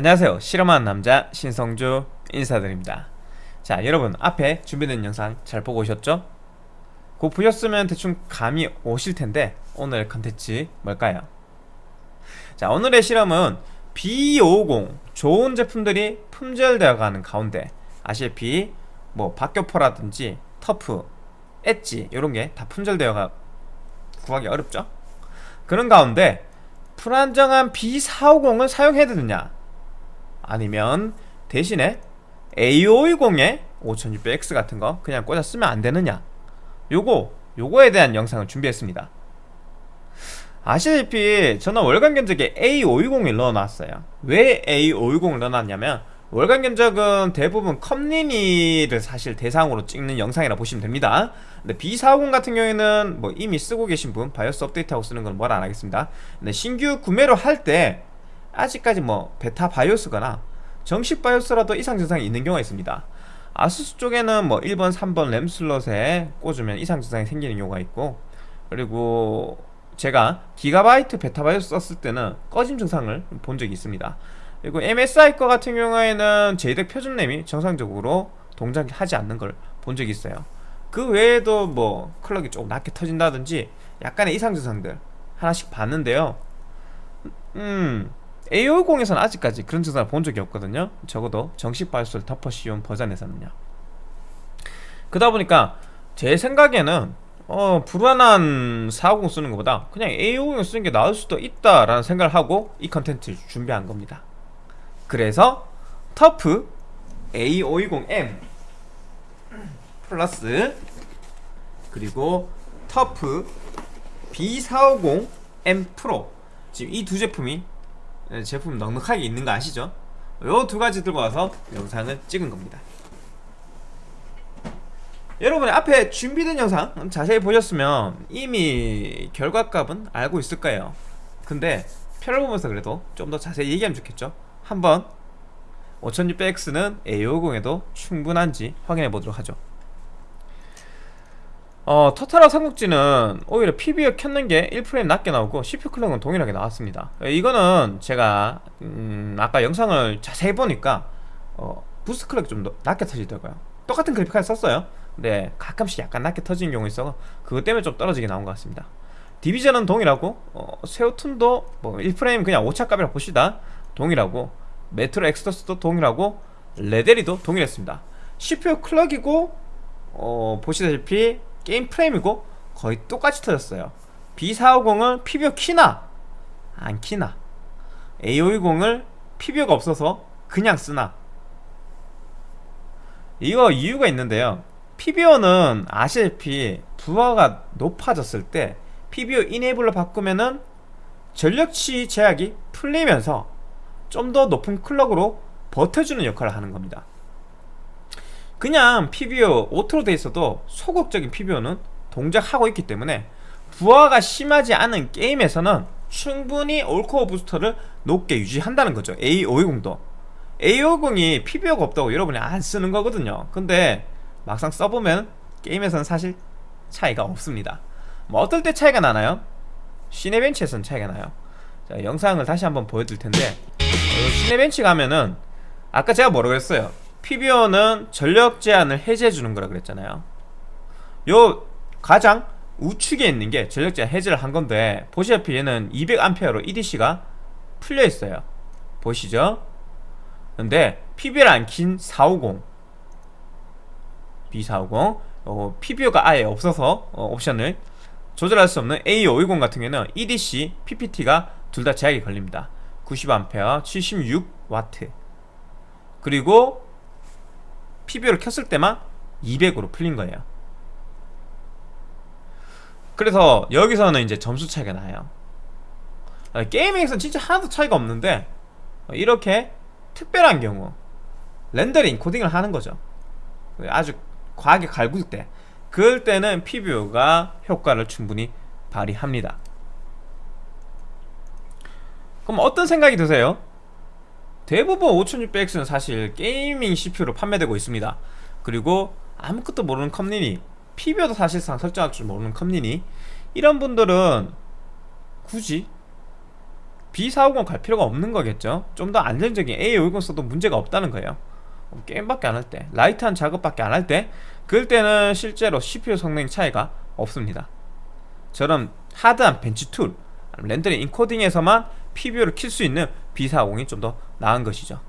안녕하세요 실험하는 남자 신성주 인사드립니다 자 여러분 앞에 준비된 영상 잘 보고 오셨죠? 곧 보셨으면 대충 감이 오실 텐데 오늘 컨텐츠 뭘까요? 자 오늘의 실험은 B50 좋은 제품들이 품절되어 가는 가운데 아시다시피 뭐 박교포라든지 터프, 엣지 이런 게 다 품절되어 가 구하기 어렵죠? 그런 가운데 불안정한 B450을 사용해야 되느냐 아니면 대신에 A520에 5600X 같은 거 그냥 꽂아 쓰면 안 되느냐? 요거 요거에 대한 영상을 준비했습니다. 아시다시피 저는 월간 견적에 A520을 넣어놨어요. 왜 A520을 넣어놨냐면 월간 견적은 대부분 컴리니를 사실 대상으로 찍는 영상이라 보시면 됩니다. 근데 B450 같은 경우에는 뭐 이미 쓰고 계신 분 바이오스 업데이트하고 쓰는 건 뭐라 안 하겠습니다. 근데 신규 구매로 할 때 아직까지 뭐 베타 바이오스거나 정식 바이오스라도 이상 증상이 있는 경우가 있습니다. 아수스 쪽에는 뭐 1번 3번 램 슬롯에 꽂으면 이상 증상이 생기는 경우가 있고 그리고 제가 기가바이트 베타 바이오스 썼을 때는 꺼짐 증상을 본 적이 있습니다. 그리고 MSI 거 같은 경우에는 JEDEC 표준 램이 정상적으로 동작하지 않는 걸 본 적이 있어요. 그 외에도 뭐 클럭이 조금 낮게 터진다든지 약간의 이상 증상들 하나씩 봤는데요. 음 A50에서는 아직까지 그런 증상을 본 적이 없거든요. 적어도 정식 바이오스를 덮어 씌운 버전에서는요. 그러다 보니까 제 생각에는 어 불안한 450 쓰는 것보다 그냥 A50 쓰는 게 나을 수도 있다라는 생각을 하고 이 컨텐츠를 준비한 겁니다. 그래서 터프 A520M 플러스 그리고 터프 B450M 프로. 지금 이 두 제품이 제품 넉넉하게 있는 거 아시죠? 요 두 가지 들고 와서 영상을 찍은 겁니다. 여러분이 앞에 준비된 영상 자세히 보셨으면 이미 결과값은 알고 있을 거예요. 근데 표를 보면서 그래도 좀 더 자세히 얘기하면 좋겠죠? 한번 5600X는 A520에도 충분한지 확인해 보도록 하죠 어, 토탈워 삼국지는 오히려 PBO 켰는 게 1프레임 낮게 나오고 CPU 클럭은 동일하게 나왔습니다. 이거는 제가 음, 아까 영상을 자세히 보니까 어, boost clock이 좀 낮게 터지더라고요. 똑같은 그래픽 카드 썼어요. 근데 가끔씩 약간 낮게 터지는 경우 있어 그것 때문에 좀 떨어지게 나온 것 같습니다. 디비전은 동일하고 어, 섀오툼도 뭐 1프레임 그냥 오차값이라 보시다. 동일하고 메트로 엑소더스도 동일하고 레데리도 동일했습니다. CPU clock이고 어, 보시다시피 게임 프레임이고 거의 똑같이 터졌어요. B450을 PBO 키나? 안 키나. A520을 PBO가 없어서 그냥 쓰나? 이거 이유가 있는데요. PBO는 아시다시피 부하가 높아졌을 때 PBO enable로 바꾸면은 전력치 제약이 풀리면서 좀 더 높은 clock으로 버텨주는 역할을 하는 겁니다 그냥 PBO auto로 돼 있어도 소극적인 PBO는 동작하고 있기 때문에 부하가 심하지 않은 게임에서는 충분히 all core boost를 높게 유지한다는 거죠. A520도. A520이 PBO가 없다고 여러분이 안 쓰는 거거든요. 근데 막상 써보면 게임에서는 사실 차이가 없습니다. 뭐 어떨 때 차이가 나나요? 시네벤치에서는 차이가 나요. 자, 영상을 다시 한번 보여드릴 텐데 어, 시네벤치 가면은 아까 제가 뭐라고 했어요 PBO는 전력 제한을 해제해 주는 거라 그랬잖아요. 요 가장 우측에 있는 게 전력 제한 해제를 한 건데 보시다시피 얘는 200A로 EDC가 풀려 있어요. 보시죠? 근데 PBO를 안 킨 450 B450 어, PBO가 아예 없어서 어, 옵션을 조절할 수 없는 A520 같은 경우는 EDC, PPT가 둘 다 제약이 걸립니다. 90A, 76W 그리고 PBO를 켰을 때만 200으로 풀린 거예요. 그래서 여기서는 이제 점수 차이가 나요. 아, 게이밍에서는 진짜 하나도 차이가 없는데 이렇게 특별한 경우 렌더링 코딩을 하는 거죠. 아주 과하게 갈굴 때. 그럴 때는 PBO가 효과를 충분히 발휘합니다. 그럼 어떤 생각이 드세요? 대부분 5600X는 사실 게이밍 CPU로 판매되고 있습니다. 그리고 아무것도 모르는 컴린이 PBO도 사실상 설정할 줄 모르는 컴린이 이런 분들은 굳이 B450 갈 필요가 없는 거겠죠. 좀 더 안정적인 A520 써도 문제가 없다는 거예요. 게임밖에 안 할 때 light한 작업밖에 안 할 때 그럴 때는 실제로 CPU 성능 차이가 없습니다. 저런 hard한 bench tool 렌더링 인코딩에서만 PBO를 킬 수 있는 B450이 좀 더 나은 것이죠.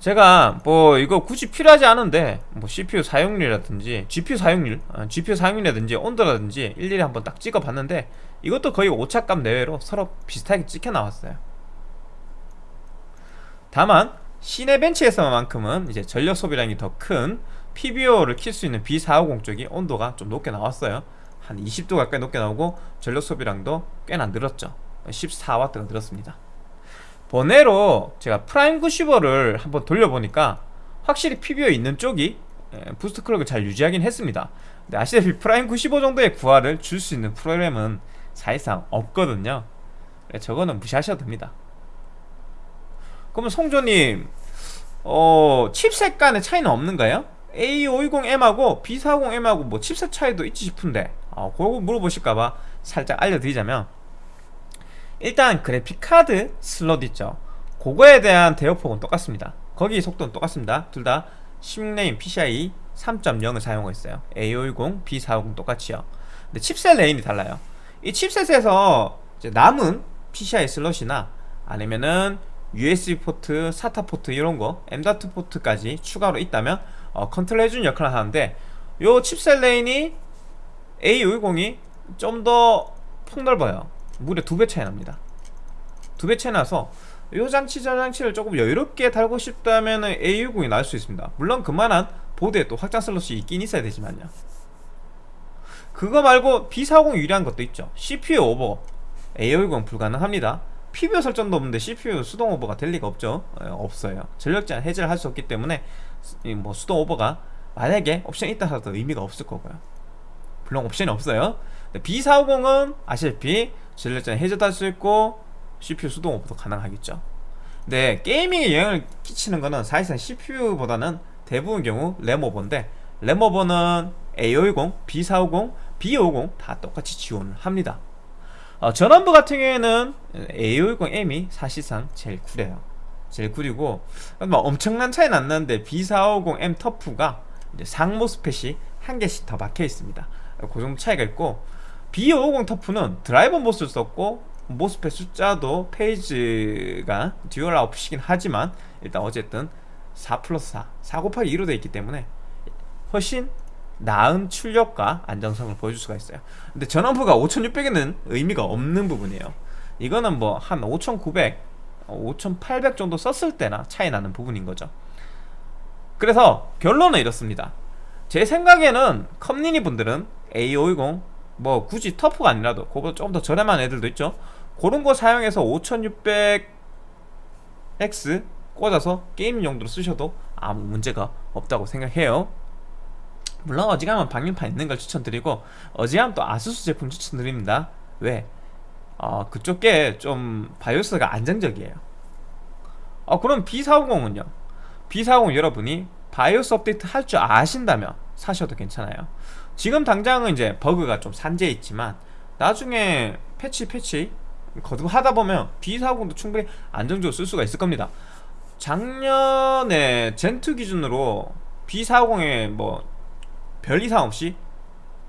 제가 뭐 이거 굳이 필요하지 않은데 뭐 CPU 사용률이라든지 GPU 사용률 어, GPU 사용률이라든지 온도라든지 일일이 한번 딱 찍어 봤는데 이것도 거의 오차값 내외로 서로 비슷하게 찍혀 나왔어요. 다만 시내 벤치에서만큼은 이제 전력 소비량이 더 큰 PBO를 킬 수 있는 B450 쪽이 온도가 좀 높게 나왔어요. 한 20도 가까이 높게 나오고 전력 소비량도 꽤나 늘었죠. 14W가 늘었습니다 번외로 제가 프라임 95를 한번 돌려보니까 확실히 PBO 있는 쪽이 예, boost clock을 잘 유지하긴 했습니다. 근데 아시다시피 프라임 95 정도의 부하를 줄 수 있는 프로그램은 사실상 없거든요. 저거는 무시하셔도 됩니다. 그러면 송조님 어 칩셋 간의 차이는 없는가요? A520M하고 B450M하고 뭐 칩셋 차이도 있지 싶은데 어, 그거 물어보실까봐 살짝 알려드리자면 일단 그래픽카드 슬롯 있죠. 그거에 대한 대역폭은 똑같습니다. 거기 속도는 똑같습니다. 둘 다 16레인 PCIe 3.0을 사용하고 있어요. A520, B450 똑같이요. 근데 칩셋 레인이 달라요. 이 칩셋에서 남은 PCI 슬롯이나 아니면은 USB 포트, SATA 포트 이런 거 M.2 포트까지 추가로 있다면 어, 컨트롤 해주는 역할을 하는데 요 칩셋 레인이 A520이 좀 더 폭넓어요 무려 두 배 차이 납니다. 두 배 차이 나서 요 장치 저 장치를 조금 여유롭게 달고 싶다면 A520이 나을 수 있습니다. 물론 그만한 보드에 또 확장 슬롯이 있긴 있어야 되지만요. 그거 말고 B450 유리한 것도 있죠. CPU 오버. A520 불가능합니다. PBO 설정도 없는데 CPU 수동 오버가 될 리가 없죠. 에, 예, 없어요. 전력 제한 해제를 할 수 없기 때문에 뭐 수동 오버가 만약에 옵션이 있다 하더라도 의미가 없을 거고요. 물론 옵션이 없어요. B450은 아시다시피 제한 해제도 할 수 있고 CPU 수동 오버도 가능하겠죠. 근데 게이밍에 영향을 끼치는 거는 사실상 CPU보다는 대부분 경우 램 오버인데 램 오버는 A510, B450, B50 다 똑같이 지원을 합니다. 어, 전원부 같은 경우에는 A510M이 사실상 제일 구려요. 제일 구리고 뭐 엄청난 차이 났는데 B450M TUF가 이제 상 MOSFET이 한 개씩 더 박혀 있습니다. 그 정도 차이가 있고 B550 TUF는 driver MOS를 썼고 MOSFET 숫자도 phase가 dual out이긴 하지만 일단 어쨌든 4 플러스 4, 4 곱하기 2로 되어 있기 때문에 훨씬 나은 출력과 안정성을 보여줄 수가 있어요. 근데 전원부가 5600에는 의미가 없는 부분이에요. 이거는 뭐 한 5900, 5800 정도 썼을 때나 차이 나는 부분인 거죠. 그래서 결론은 이렇습니다. 제 생각에는 컴리니 분들은 A520 뭐 굳이 터프가 아니라도 그거보다 조금 더 저렴한 애들도 있죠. 그런 거 사용해서 5600X 꽂아서 게임 용도로 쓰셔도 아무 문제가 없다고 생각해요. 물론 어지간하면 방열판 있는 걸 추천드리고 어지간하면 또 아수스 제품 추천드립니다. 왜? 어, 그쪽 게 좀 바이오스가 안정적이에요. 어, 그럼 B450은요? B450 여러분이 바이오스 업데이트 할 줄 아신다면 사셔도 괜찮아요 지금 당장은 이제 버그가 좀 산재해 있지만 나중에 패치 패치 거듭 하다 보면 B450도 충분히 안정적으로 쓸 수가 있을 겁니다. 작년에 젠2 기준으로 B450에 뭐 별 이상 없이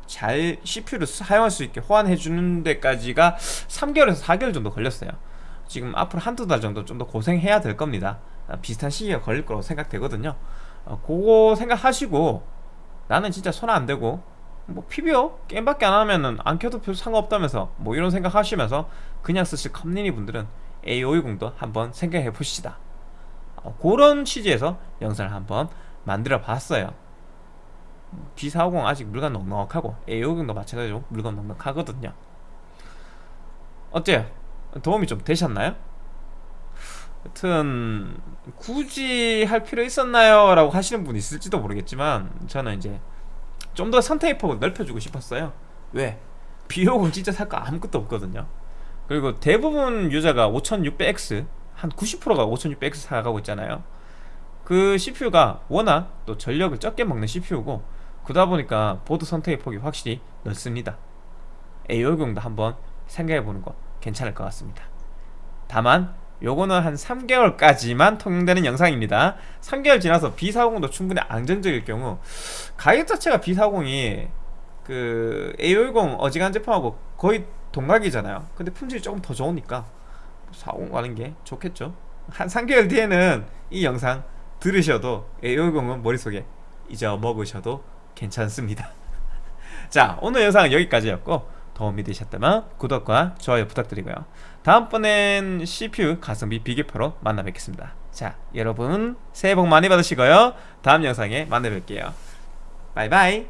잘 CPU를 사용할 수 있게 호환해 주는 데까지가 3개월에서 4개월 정도 걸렸어요. 지금 앞으로 한두 달 정도 좀 더 고생해야 될 겁니다. 비슷한 시기가 걸릴 거라고 생각되거든요. 어, 그거 생각하시고 나는 진짜 손 안 대고 뭐 PBO 게임밖에 안 하면은 안 켜도 별 상관없다면서 뭐 이런 생각 하시면서 그냥 쓰실 컴리니 분들은 A520도 한번 생각해 보시다 어, 그런 취지에서 영상을 한번 만들어 봤어요 B450 아직 물건 넉넉하고 A520도 마찬가지로 물건 넉넉하거든요 어때요? 도움이 좀 되셨나요? 여튼 굳이 할 필요 있었나요? 라고 하시는 분 있을지도 모르겠지만 저는 이제 좀 더 선택의 폭을 넓혀주고 싶었어요. 왜? 비용은 진짜 살 거 아무것도 없거든요. 그리고 대부분 유저가 5600X 한 90%가 5600X 사가고 있잖아요. 그 CPU가 워낙 또 전력을 적게 먹는 CPU고 그러다 보니까 보드 선택의 폭이 확실히 넓습니다. A520도 한번 생각해보는 거 괜찮을 것 같습니다. 다만 요거는 한 3개월까지만 통용되는 영상입니다. 3개월 지나서 B450도 충분히 안정적일 경우 가격 자체가 B450이 그 A50 어지간한 제품하고 거의 동각이잖아요. 근데 품질이 조금 더 좋으니까 450 가는 게 좋겠죠. 한 3개월 뒤에는 이 영상 들으셔도 A50은 머릿속에 잊어먹으셔도 괜찮습니다. 자 오늘 영상은 여기까지였고 도움이 되셨다면 구독과 좋아요 부탁드리고요. 다음번엔 CPU 가성비 비교표로 만나 뵙겠습니다. 자 여러분 새해 복 많이 받으시고요. 다음 영상에 만나 뵐게요. 바이바이